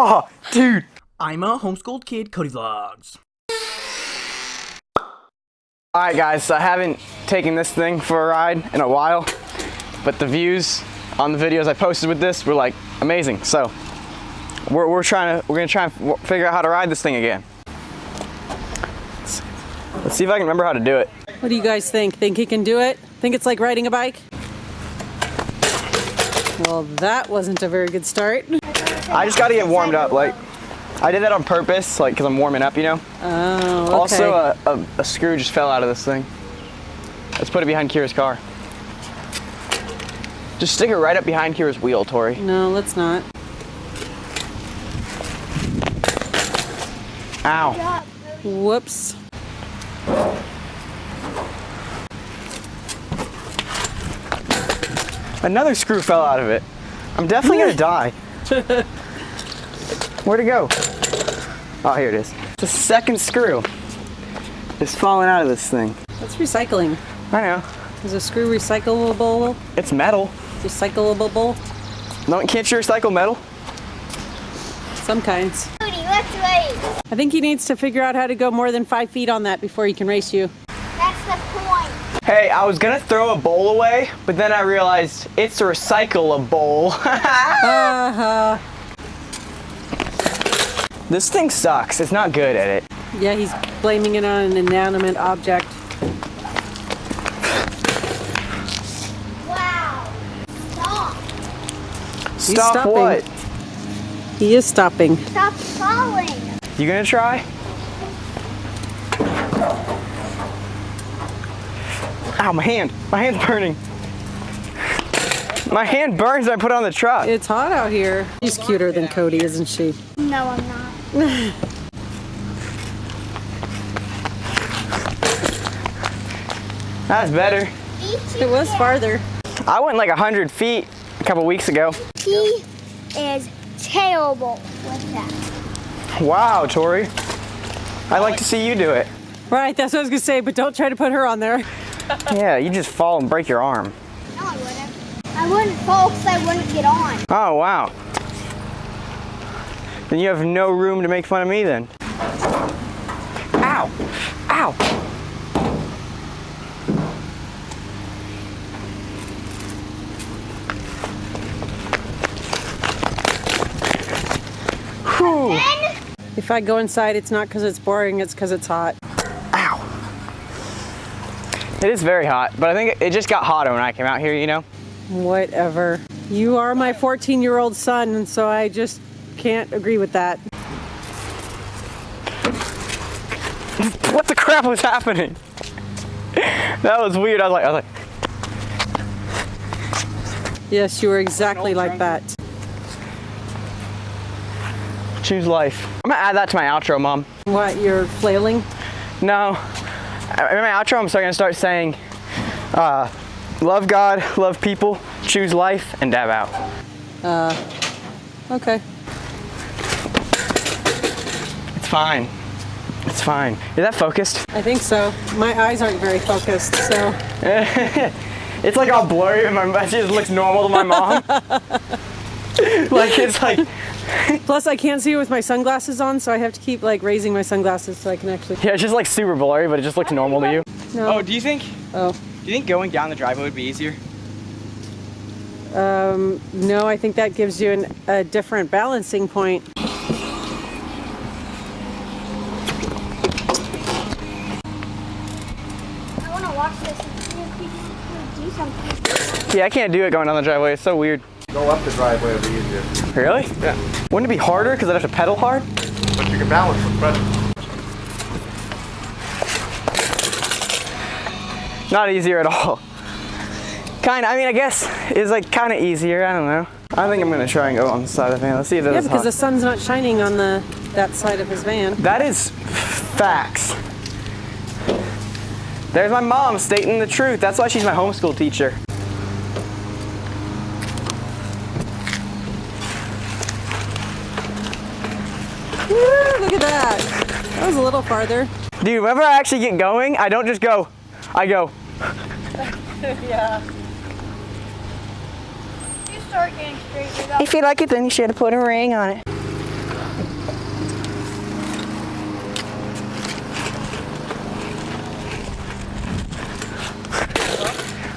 Oh, dude. I'm a homeschooled kid, Cody Vlogs. Alright guys, so I haven't taken this thing for a ride in a while, but the views on the videos I posted with this were like amazing. So we're, we're trying to, we're gonna try and figure out how to ride this thing again. Let's, let's see if I can remember how to do it. What do you guys think? Think he can do it? Think it's like riding a bike? Well, that wasn't a very good start. I just gotta get warmed up, like, I did that on purpose, like, cause I'm warming up, you know? Oh, okay. Also, a, a, a screw just fell out of this thing. Let's put it behind Kira's car. Just stick it right up behind Kira's wheel, Tori. no, let's not. Ow. Whoops. Another screw fell out of it. I'm definitely gonna die. Where'd it go? Oh, here it is. The second screw is falling out of this thing. That's recycling. I know. Is a screw recyclable? It's metal. Recyclable? No, can't you recycle metal? Some kinds. Cody, let's race. I think he needs to figure out how to go more than five feet on that before he can race you. That's the point. Hey, I was gonna throw a bowl away, but then I realized it's a recyclable. Uh-huh. this thing sucks. It's not good at it. Yeah, he's blaming it on an inanimate object. Wow. Stop. Stop what? He is stopping. Stop falling. You gonna try? Ow, my hand. My hand's burning. My hand burns when I put it on the truck. It's hot out here. She's cuter than Cody, isn't she? No, I'm not. That's better. It was farther. I went like 100 feet a couple weeks ago. He is terrible with that. Wow, Tori. I'd like to see you do it. Right, that's what I was gonna say, but don't try to put her on there. Yeah, you just fall and break your arm. No, I wouldn't. I wouldn't fall because I wouldn't get on. Oh, wow. Then you have no room to make fun of me then. Ow! Ow! Whew. Then If I go inside, it's not because it's boring, it's because it's hot. It is very hot, but I think it just got hotter when I came out here, you know? Whatever. You are my 14 year old son, and so I just can't agree with that. What the crap was happening? That was weird. I was like, I was like, Yes, you were exactly like that. choose life. I'm gonna add that to my outro, mom. What, you're flailing? No. In my outro, I'm still gonna start saying, uh, love God, love people, choose life, and dab out. Okay. It's fine. It's fine. Is that focused? I think so. My eyes aren't very focused, so. It's like all blurry and my it just looks normal to my mom. like it's like Plus, I can't see it with my sunglasses on, so I have to keep like raising my sunglasses so I can actually. yeah, it's just like super blurry, but it just looks normal to you. No. Oh, do you think? Oh. Do you think going down the driveway would be easier? Um, no, I think that gives you an, a different balancing point. I want to watch this and see if we can do something. Yeah, I can't do it going down the driveway. It's so weird. Go up the driveway would be easier. Really? Yeah. Wouldn't it be harder because I'd have to pedal hard? But you can balance with better. Not easier at all. Kind of. I mean, I guess it's like kind of easier. I don't know. I think I'm gonna try and go on the side of the van. Let's see if Yeah, that's because the sun's not shining on the that side of his van. That is facts. There's my mom stating the truth. That's why she's my homeschool teacher. Look at that. That was a little farther. Dude, whenever I actually get going, I don't just go, I go. yeah. You start getting straight. If you like it, then you should have put a ring on it.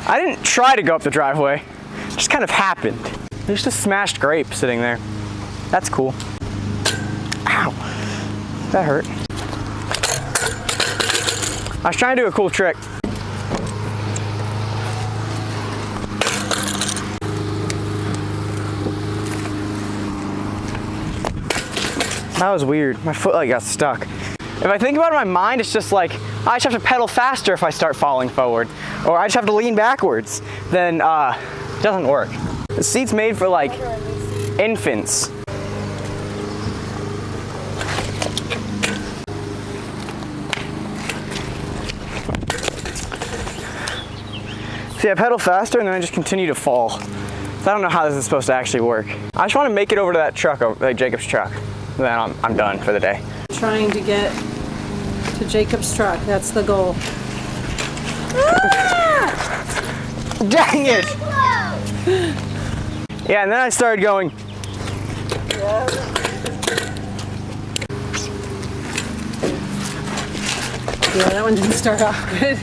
I didn't try to go up the driveway. It just kind of happened. There's just smashed grape sitting there. That's cool. That hurt. I was trying to do a cool trick. That was weird. My foot like got stuck. If I think about it in my mind, it's just like I just have to pedal faster if I start falling forward, or I just have to lean backwards. Then uh, it doesn't work. The seat's made for like infants. See, I pedal faster and then I just continue to fall. So I don't know how this is supposed to actually work. I just want to make it over to that truck, uh, over- like Jacob's truck. Then I'm, I'm done for the day. Trying to get to Jacob's truck. That's the goal. Ah! Dang it! Yeah, and then I started going, Yeah, that one didn't start off good.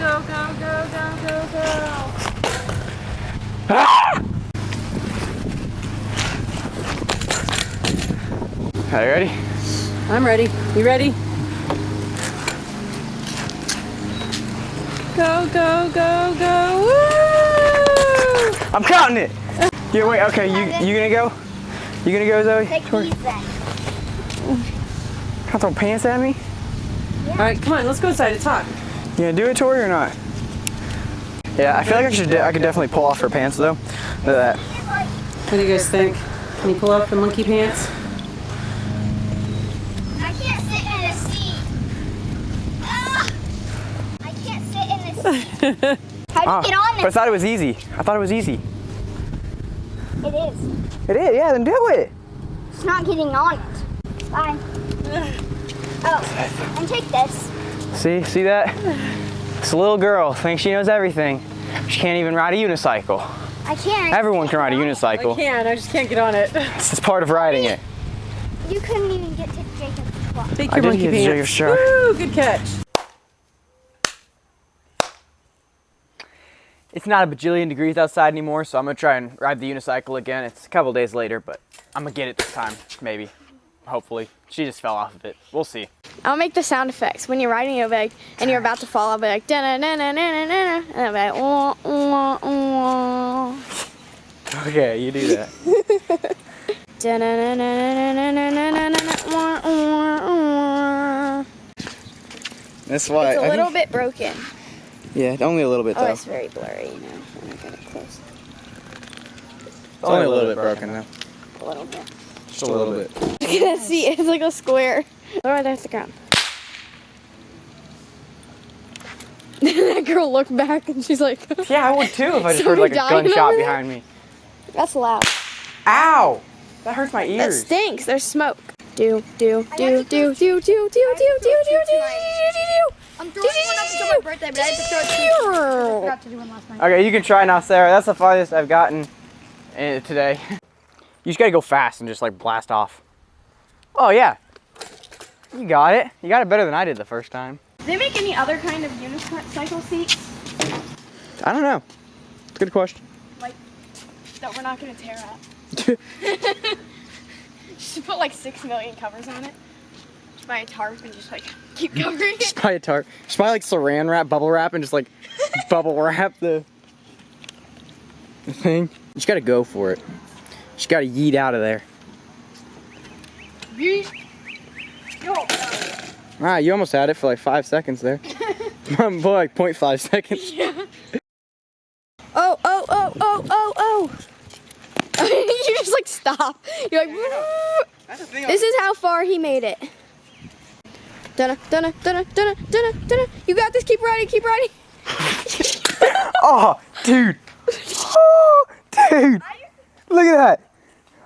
Go, go, go, go, go, go, go. are you ready? I'm ready. You ready? Go, go, go, go. Woo! I'm counting it. Yeah, wait, okay, you you gonna go? You gonna go, Zoe? Take these then. Can't throw pants at me? All right, come on, let's go inside to talk. You gonna do it, Tori, or not? Yeah, I feel like I should. De- I could definitely pull off her pants though. Look at that. What do you guys think? Can you pull off the monkey pants? I can't sit in this seat. Ah! I can't sit in this seat. How do Ah, you get on but I thought it was easy. I thought it was easy. It is. It is. Yeah, then do it. It's not getting on it. Fine. Oh, and take this. See, see that? This little girl thinks she knows everything. She can't even ride a unicycle. I can't. Everyone can ride a unicycle. I can, I just can't get on it. It's just part of riding it. You couldn't even get to Jacob's truck. Take I your did monkey get to pants. Jacob's truck. Woo, good catch. It's not a bajillion degrees outside anymore, so I'm gonna try and ride the unicycle again. It's a couple days later, but I'm gonna get it this time, maybe. Hopefully. She just fell off of it. We'll see. I'll make the sound effects when you're riding. You'll be like, and you're about to fall. I'll be like, da na na na na na na, and I'll be like, wah, wah, wah. Okay, you do that. Da na na na na na na na na na, wah, wah, wah. That's why. It's a little bit broken. Yeah, only a little bit Oh, though. it's very blurry, you know. When I get it close, It's only a little bit broken though. a little bit. Just a little bit. You can see it's like a square. Lower there at the ground. that girl looked back and she's like, Yeah, I would too if I just heard like a gunshot behind me. "That's loud. Ow! That hurts my ears. That stinks. There's smoke." Do do do do do do do do do do do do do I'm throwing one up until my birthday, but I had to throw it do. forgot to do one last night. Okay, you can try now, Sarah. That's the farthest I've gotten eh, today. You just gotta go fast and just like blast off. Oh yeah. You got it. You got it better than I did the first time. Do they make any other kind of unicycle seats I don't know. It's a good question. Like, that we're not gonna tear up? just put like six million covers on it. Just buy a tarp and just like keep covering it. Just buy a tarp. Just buy like saran wrap, bubble wrap, and just like bubble wrap the, the thing. You just gotta go for it. You just gotta yeet out of there. Yeet. Alright, ah, you almost had it for like five seconds there. Boy, like 0.5 seconds. Oh oh oh oh oh oh. you just like stop. You're like. This is how far he made it. Dunna, dunna, dunna, dunna, dunna, dunna. You got this. Keep riding. Keep riding. Oh, dude. Oh, dude. Look at that.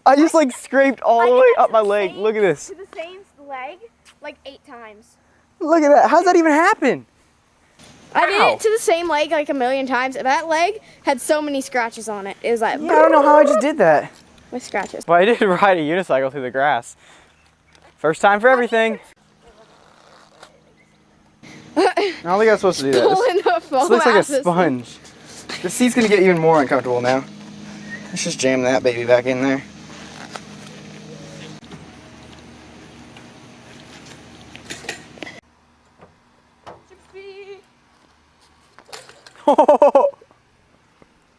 I just like scraped all the way up my the leg. same- Look at this. To the same leg, like eight times. Look at that. How's that even happen? I did it to the same leg like a million times. That leg had so many scratches on it. It was like Yeah, I don't know how I just did that. with scratches. But I did ride a unicycle through the grass. First time for everything. I don't think I was supposed to do that. Pulling This looks like a this sponge. The seat's gonna get even more uncomfortable now. Let's just jam that baby back in there.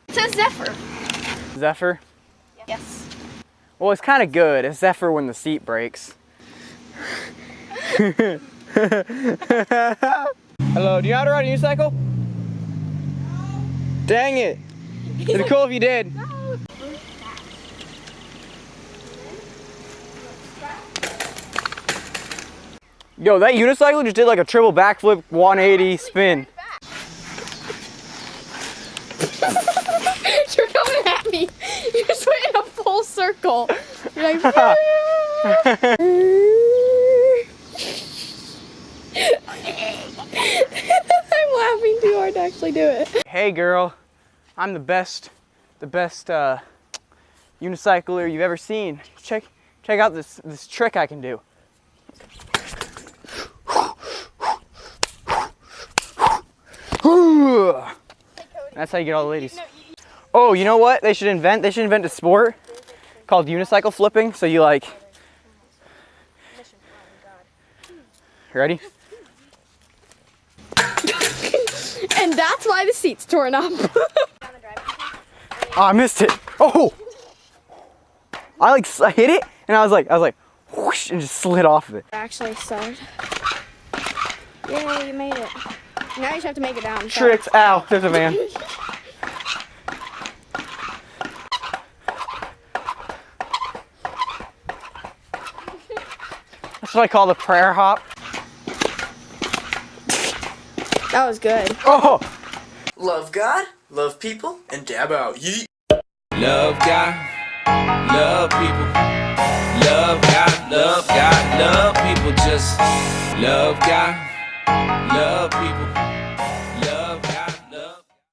It says Zephyr. Zephyr? Yes. Well, it's kind of good. It's Zephyr when the seat breaks. Hello, do you know how to ride a unicycle? No. Dang it. It'd be cool if you did. No. Yo, that unicycle just did like a triple backflip 180 spin. You're coming me. You're just went in a full circle. You're like. I'm laughing too hard to actually do it. Hey girl, I'm the best, the best uh, unicycler you've ever seen. Check, check out this this trick I can do. That's how you get all the ladies. Oh, you know what? They should invent. They should invent a sport called unicycle flipping. So you like. Ready? And that's why the seat's torn up. Oh, I missed it. Oh! I like I hit it and I was like I was like whoosh and just slid off of it. actually started. Yay, you made it. Now you just have to make it down. Tricks. Ow! There's a van. what I call the prayer hop. That was good. Oh! Love God, love people, and dab out. Yeet. Love God, love people. Love God, love God, love people. Just love God, love people.